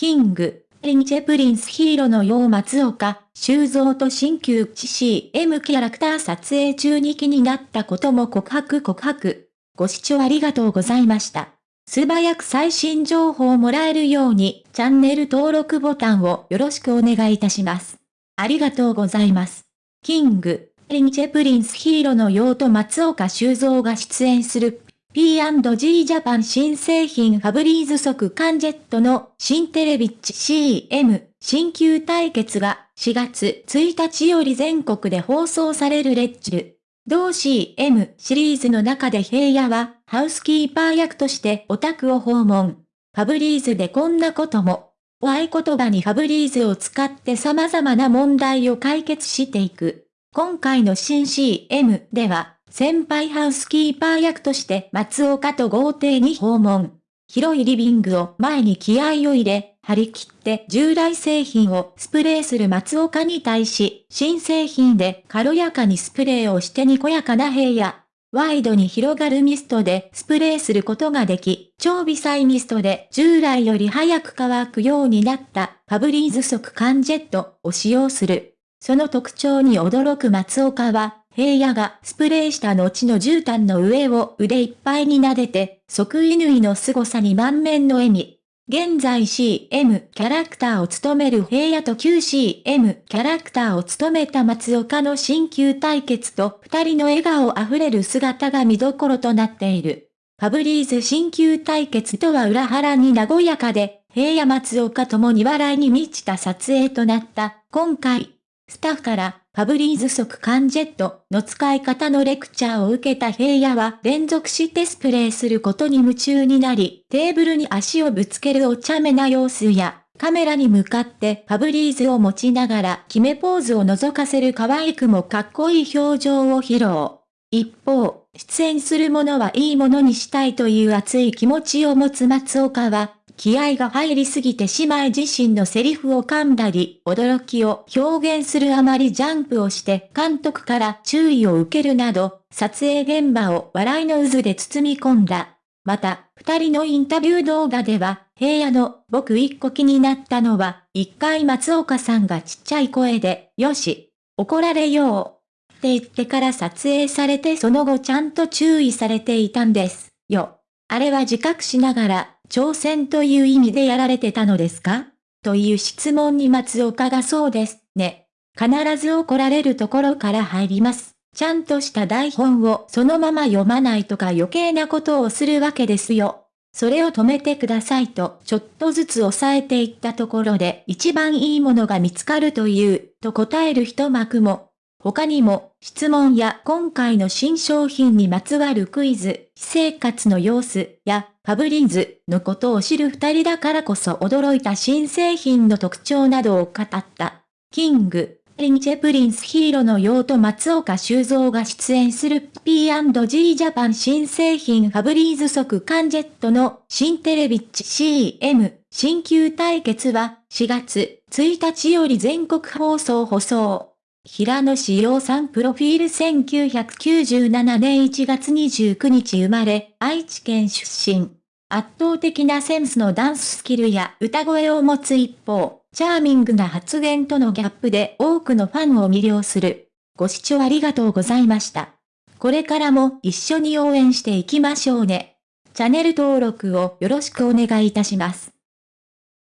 King & Prince平野紫耀松岡、修造と新旧 CM キャラクター撮影中に気になったことも告白告白。ご視聴ありがとうございました。素早く最新情報をもらえるように、チャンネル登録ボタンをよろしくお願いいたします。ありがとうございます。 King & Prince平野紫耀と松岡修造が出演する P&G ジャパン新製品ファブリーズ即間ジェットの新テレビッチ CM 新旧対決が4月1日より全国で放送されるレッチル。同 CM シリーズの中で平野はハウスキーパー役としてオタクを訪問。ファブリーズでこんなことも。お合言葉にファブリーズを使って様々な問題を解決していく。今回の新 CM では先輩ハウスキーパー役として松岡と豪邸に訪問。広いリビングを前に気合を入れ、張り切って従来製品をスプレーする松岡に対し、新製品で軽やかにスプレーをしてにこやかな部屋。ワイドに広がるミストでスプレーすることができ、超微細ミストで従来より早く乾くようになったファブリーズ速乾ジェットを使用する。その特徴に驚く松岡は、平野がスプレーした後の絨毯の上を腕いっぱいに撫でて、即位縫いの凄さに満面の笑み。現在 CM キャラクターを務める平野と旧 CM キャラクターを務めた松岡の新旧対決と二人の笑顔あふれる姿が見どころとなっている。ファブリーズ新旧対決とは裏腹に和やかで、平野松岡ともに笑いに満ちた撮影となった今回。スタッフからファブリーズ速乾ジェットの使い方のレクチャーを受けた平野は連続してスプレーすることに夢中になり、テーブルに足をぶつけるお茶目な様子や、カメラに向かってファブリーズを持ちながら決めポーズを覗かせる可愛くもかっこいい表情を披露。一方、出演する者はいいものにしたいという熱い気持ちを持つ松岡は、気合が入りすぎて姉妹自身のセリフを噛んだり、驚きを表現するあまりジャンプをして監督から注意を受けるなど、撮影現場を笑いの渦で包み込んだ。また、二人のインタビュー動画では、平野の僕一個気になったのは、一回松岡さんがちっちゃい声で、よし、怒られよう。って言ってから撮影されてその後ちゃんと注意されていたんです。よ。あれは自覚しながら、挑戦という意味でやられてたのですか？という質問に松岡がそうですね。必ず怒られるところから入ります。ちゃんとした台本をそのまま読まないとか余計なことをするわけですよ。それを止めてくださいとちょっとずつ抑えていったところで一番いいものが見つかるという、と答える一幕も他にも、質問や今回の新商品にまつわるクイズ、私生活の様子やファブリーズのことを知る二人だからこそ驚いた新製品の特徴などを語った。 King & Prince 平野紫耀と松岡修造が出演する P&G ジャパン新製品ファブリーズ速乾ジェットの新テレビッチ CM 新旧対決は4月1日より全国放送放送。平野志陽さんプロフィール1997年1月29日生まれ、愛知県出身。圧倒的なセンスのダンススキルや歌声を持つ一方、チャーミングな発言とのギャップで多くのファンを魅了する。ご視聴ありがとうございました。これからも一緒に応援していきましょうね。チャンネル登録をよろしくお願いいたします。